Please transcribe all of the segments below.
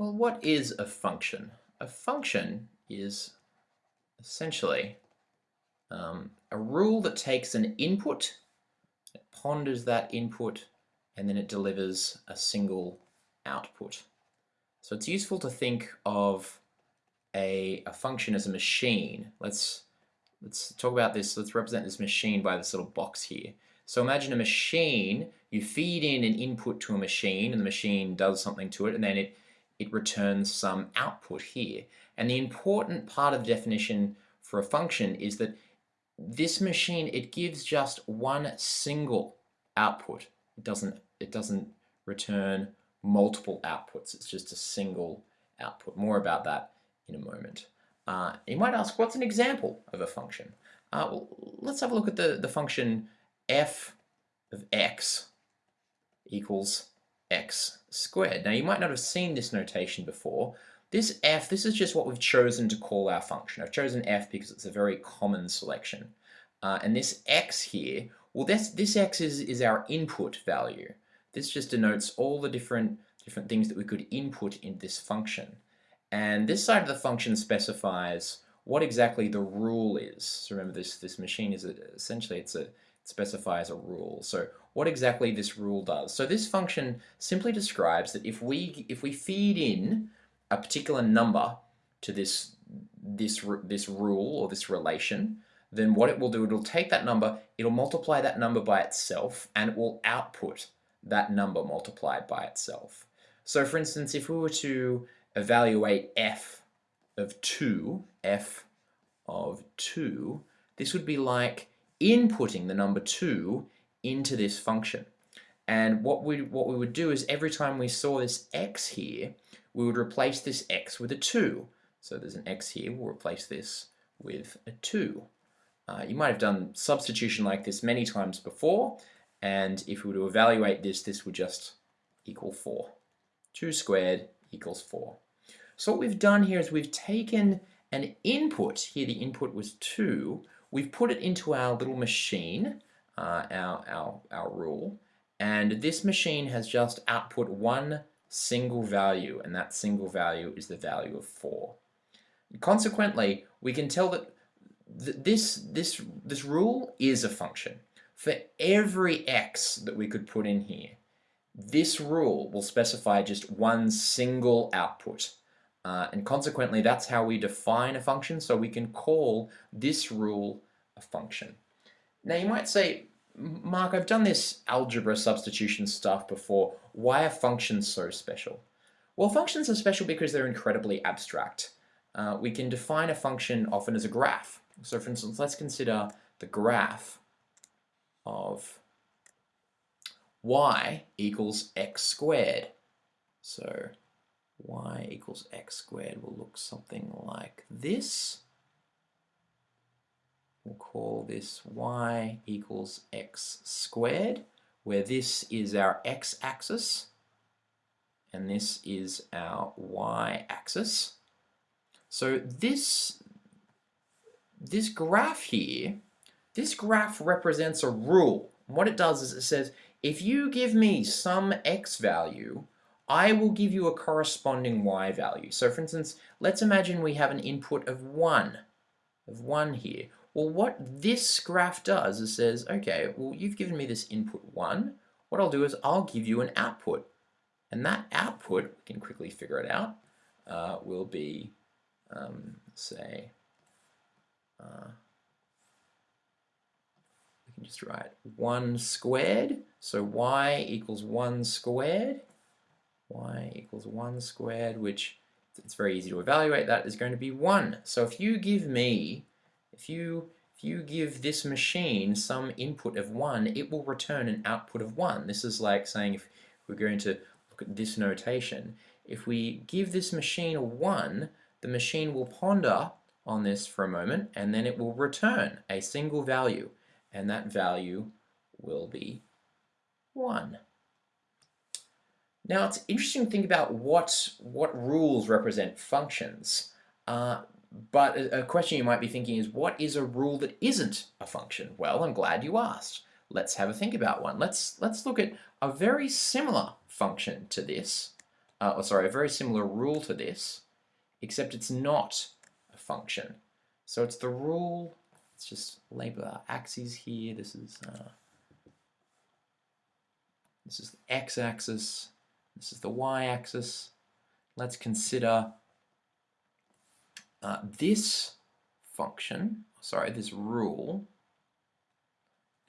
Well, what is a function? A function is essentially um, a rule that takes an input, it ponders that input, and then it delivers a single output. So it's useful to think of a, a function as a machine. Let's, let's talk about this. Let's represent this machine by this little box here. So imagine a machine, you feed in an input to a machine and the machine does something to it and then it it returns some output here. And the important part of the definition for a function is that this machine, it gives just one single output. It doesn't, it doesn't return multiple outputs. It's just a single output. More about that in a moment. Uh, you might ask, what's an example of a function? Uh, well, let's have a look at the, the function f of x equals x squared. Now you might not have seen this notation before. This f, this is just what we've chosen to call our function. I've chosen f because it's a very common selection. Uh, and this x here, well this, this x is, is our input value. This just denotes all the different, different things that we could input in this function. And this side of the function specifies what exactly the rule is. So remember this, this machine is a, essentially it's a, specifies a rule. So what exactly this rule does. So this function simply describes that if we if we feed in a particular number to this this this rule or this relation, then what it will do, it'll take that number, it'll multiply that number by itself, and it will output that number multiplied by itself. So for instance, if we were to evaluate f of 2, f of 2, this would be like inputting the number 2 into this function. And what we, what we would do is every time we saw this x here, we would replace this x with a 2. So there's an x here, we'll replace this with a 2. Uh, you might have done substitution like this many times before, and if we were to evaluate this, this would just equal 4. 2 squared equals 4. So what we've done here is we've taken an input, here the input was 2, we've put it into our little machine, uh, our, our, our rule. And this machine has just output one single value, and that single value is the value of 4. Consequently, we can tell that th this, this, this rule is a function. For every x that we could put in here, this rule will specify just one single output. Uh, and consequently, that's how we define a function, so we can call this rule a function. Now you might say, Mark, I've done this algebra substitution stuff before. Why are functions so special? Well, functions are special because they're incredibly abstract. Uh, we can define a function often as a graph. So for instance, let's consider the graph of y equals x squared. So y equals x squared will look something like this. We'll call this y equals x squared, where this is our x-axis and this is our y-axis. So this, this graph here, this graph represents a rule. What it does is it says, if you give me some x value, I will give you a corresponding y value. So for instance, let's imagine we have an input of 1, of 1 here. Well, what this graph does is says, okay, well, you've given me this input 1. What I'll do is I'll give you an output. And that output, we can quickly figure it out, uh, will be, um, say, uh, we can just write 1 squared. So y equals 1 squared. Y equals 1 squared, which it's very easy to evaluate that is going to be 1. So if you give me if you, if you give this machine some input of 1, it will return an output of 1. This is like saying if we're going to look at this notation, if we give this machine a 1, the machine will ponder on this for a moment and then it will return a single value and that value will be 1. Now it's interesting to think about what, what rules represent functions. Uh, but a question you might be thinking is, what is a rule that isn't a function? Well, I'm glad you asked. Let's have a think about one. Let's, let's look at a very similar function to this. uh, or sorry, a very similar rule to this, except it's not a function. So it's the rule, let's just label our axes here. This is uh, this is the x-axis, this is the y-axis. Let's consider uh, this function, sorry, this rule,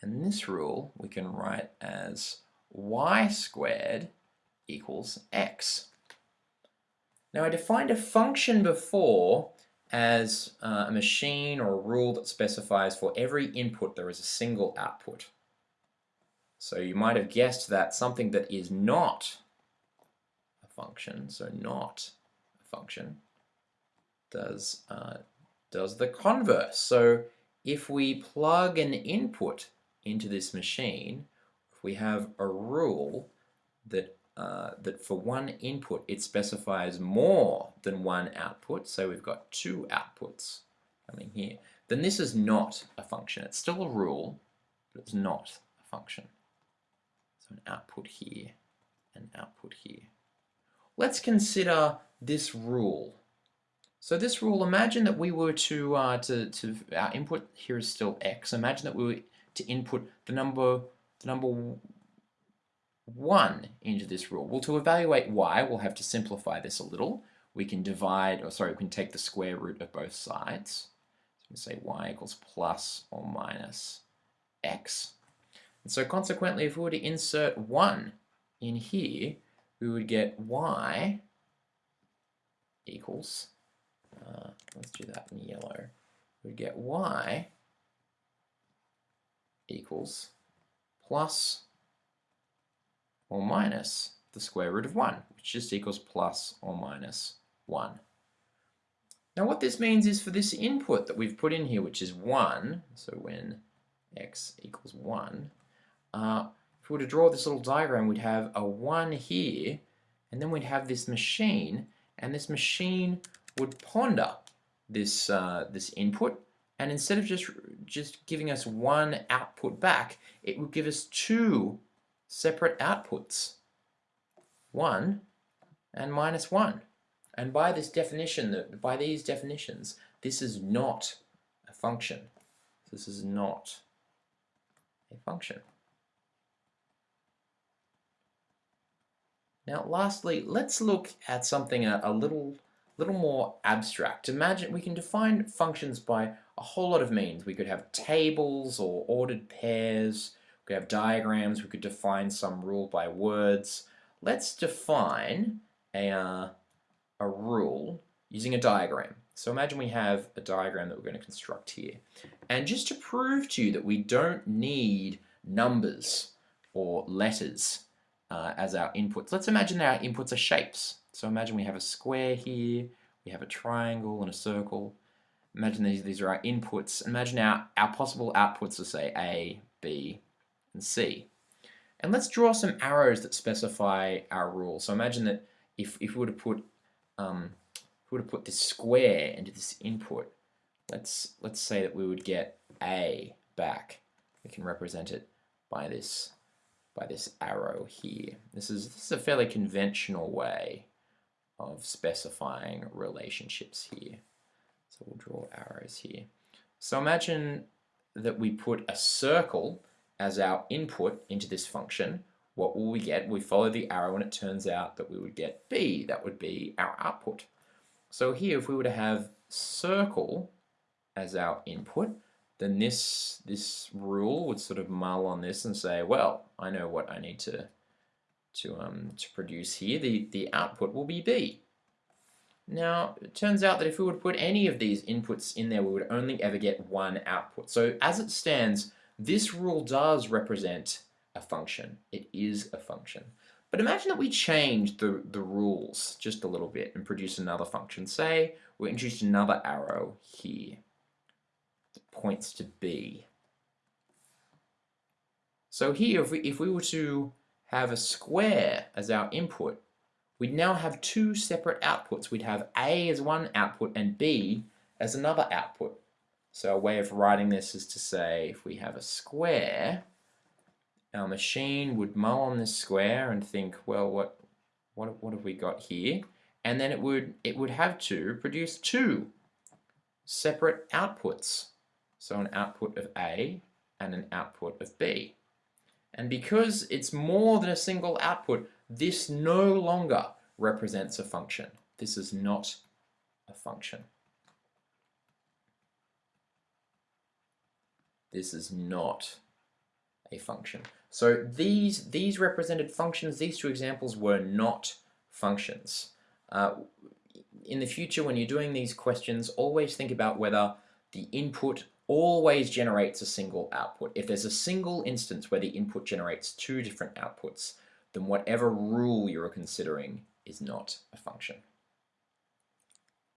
and this rule we can write as y squared equals x. Now I defined a function before as uh, a machine or a rule that specifies for every input there is a single output. So you might have guessed that something that is not function, so not a function, does, uh, does the converse. So if we plug an input into this machine, if we have a rule that uh, that for one input it specifies more than one output, so we've got two outputs coming here, then this is not a function. It's still a rule, but it's not a function. So an output here, an output here. Let's consider this rule. So this rule, imagine that we were to, uh, to, to, our input here is still x. Imagine that we were to input the number, the number 1 into this rule. Well, to evaluate y, we'll have to simplify this a little. We can divide, or sorry, we can take the square root of both sides. So we say y equals plus or minus x. And so consequently, if we were to insert 1 in here, we would get y equals, uh, let's do that in yellow, we would get y equals plus or minus the square root of 1, which just equals plus or minus 1. Now what this means is for this input that we've put in here, which is 1, so when x equals 1, uh, if we were to draw this little diagram, we'd have a 1 here, and then we'd have this machine, and this machine would ponder this, uh, this input, and instead of just, just giving us one output back, it would give us two separate outputs, 1 and minus 1. And by this definition, by these definitions, this is not a function. This is not a function. Now lastly, let's look at something a, a little little more abstract. Imagine we can define functions by a whole lot of means. We could have tables or ordered pairs, we could have diagrams, we could define some rule by words. Let's define a, uh, a rule using a diagram. So imagine we have a diagram that we're going to construct here. And just to prove to you that we don't need numbers or letters uh, as our inputs, let's imagine that our inputs are shapes. So imagine we have a square here, we have a triangle and a circle. Imagine these, these are our inputs. Imagine our, our possible outputs are say A, B, and C. And let's draw some arrows that specify our rule. So imagine that if, if we were to put um, if we were to put this square into this input, let's let's say that we would get A back. We can represent it by this by this arrow here. This is this is a fairly conventional way of specifying relationships here. So we'll draw arrows here. So imagine that we put a circle as our input into this function, what will we get? We follow the arrow and it turns out that we would get B. That would be our output. So here, if we were to have circle as our input, then this, this rule would sort of mull on this and say, well, I know what I need to, to, um, to produce here. The, the output will be B. Now, it turns out that if we would put any of these inputs in there, we would only ever get one output. So as it stands, this rule does represent a function. It is a function. But imagine that we change the, the rules just a little bit and produce another function. Say we introduce another arrow here points to B. So here, if we, if we were to have a square as our input, we'd now have two separate outputs. We'd have A as one output and B as another output. So a way of writing this is to say if we have a square, our machine would mull on this square and think, well, what, what, what have we got here? And then it would, it would have to produce two separate outputs. So an output of A and an output of B. And because it's more than a single output, this no longer represents a function. This is not a function. This is not a function. So these, these represented functions, these two examples were not functions. Uh, in the future, when you're doing these questions, always think about whether the input always generates a single output. If there's a single instance where the input generates two different outputs, then whatever rule you're considering is not a function.